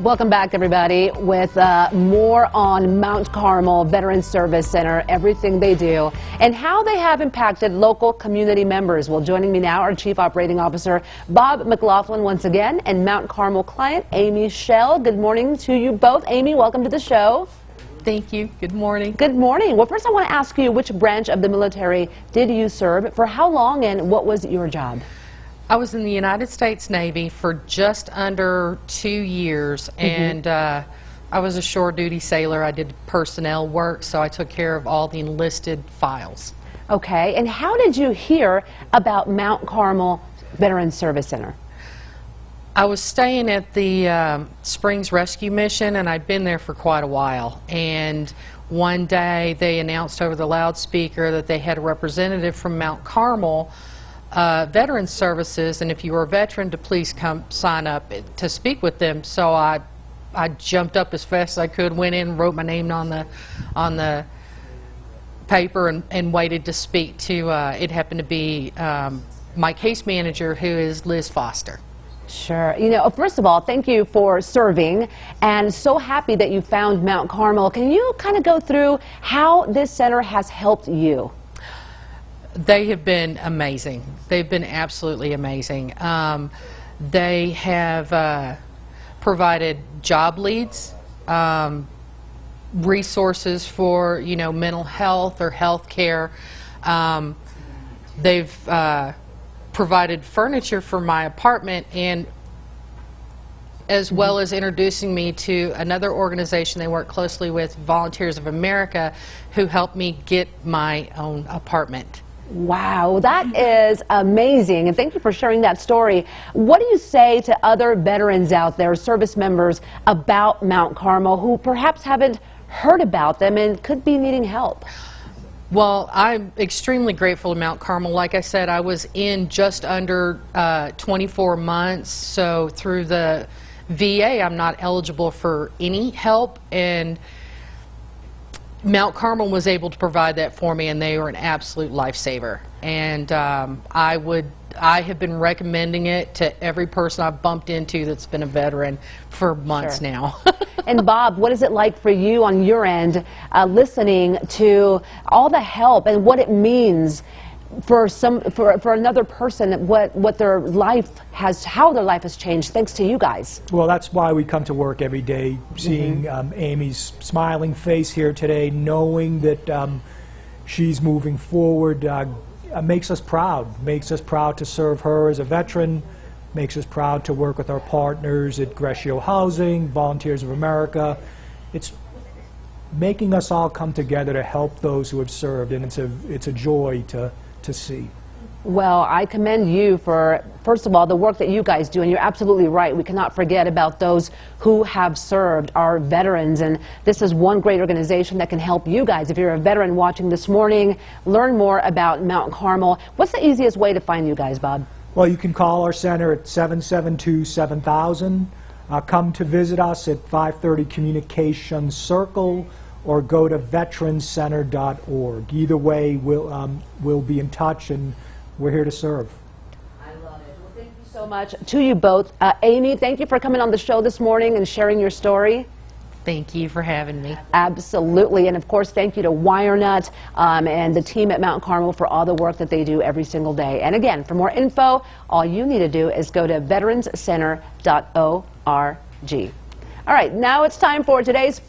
Welcome back, everybody, with uh, more on Mount Carmel Veterans Service Center, everything they do, and how they have impacted local community members. Well, joining me now, our Chief Operating Officer, Bob McLaughlin, once again, and Mount Carmel client, Amy Shell. Good morning to you both. Amy, welcome to the show. Thank you. Good morning. Good morning. Well, first I want to ask you, which branch of the military did you serve, for how long, and what was your job? I was in the United States Navy for just under two years, and uh, I was a shore duty sailor. I did personnel work, so I took care of all the enlisted files. Okay, and how did you hear about Mount Carmel Veterans Service Center? I was staying at the um, Springs Rescue Mission, and I'd been there for quite a while. And one day they announced over the loudspeaker that they had a representative from Mount Carmel uh, Veterans Services, and if you were a veteran, to please come sign up to speak with them. So I, I jumped up as fast as I could, went in, wrote my name on the, on the paper, and, and waited to speak to. Uh, it happened to be um, my case manager, who is Liz Foster. Sure. You know, first of all, thank you for serving and so happy that you found Mount Carmel. Can you kind of go through how this center has helped you? They have been amazing. They've been absolutely amazing. Um, they have uh, provided job leads, um, resources for you know mental health or health care. Um, they've uh, provided furniture for my apartment and as well as introducing me to another organization they work closely with, Volunteers of America, who helped me get my own apartment. Wow, that is amazing. And thank you for sharing that story. What do you say to other veterans out there, service members, about Mount Carmel who perhaps haven't heard about them and could be needing help? Well, I'm extremely grateful to Mount Carmel. Like I said, I was in just under uh, 24 months, so through the VA, I'm not eligible for any help. and Mount Carmel was able to provide that for me, and they were an absolute lifesaver. And um, I would, I have been recommending it to every person I've bumped into that's been a veteran for months sure. now. and Bob, what is it like for you on your end, uh, listening to all the help and what it means for some for, for another person what what their life has how their life has changed thanks to you guys well that's why we come to work every day seeing mm -hmm. um, amy's smiling face here today knowing that um, she's moving forward uh, makes us proud makes us proud to serve her as a veteran makes us proud to work with our partners at Greccio Housing Volunteers of America it's making us all come together to help those who have served and it's a it's a joy to to see. Well, I commend you for, first of all, the work that you guys do, and you're absolutely right. We cannot forget about those who have served, our veterans, and this is one great organization that can help you guys. If you're a veteran watching this morning, learn more about Mount Carmel. What's the easiest way to find you guys, Bob? Well, you can call our center at 772-7000. Uh, come to visit us at 530 Communications Circle or go to veteranscenter.org. Either way, we'll, um, we'll be in touch and we're here to serve. I love it. Well, thank you so much to you both. Uh, Amy, thank you for coming on the show this morning and sharing your story. Thank you for having me. Absolutely. And of course, thank you to WireNut um, and the team at Mount Carmel for all the work that they do every single day. And again, for more info, all you need to do is go to veteranscenter.org. All right, now it's time for today's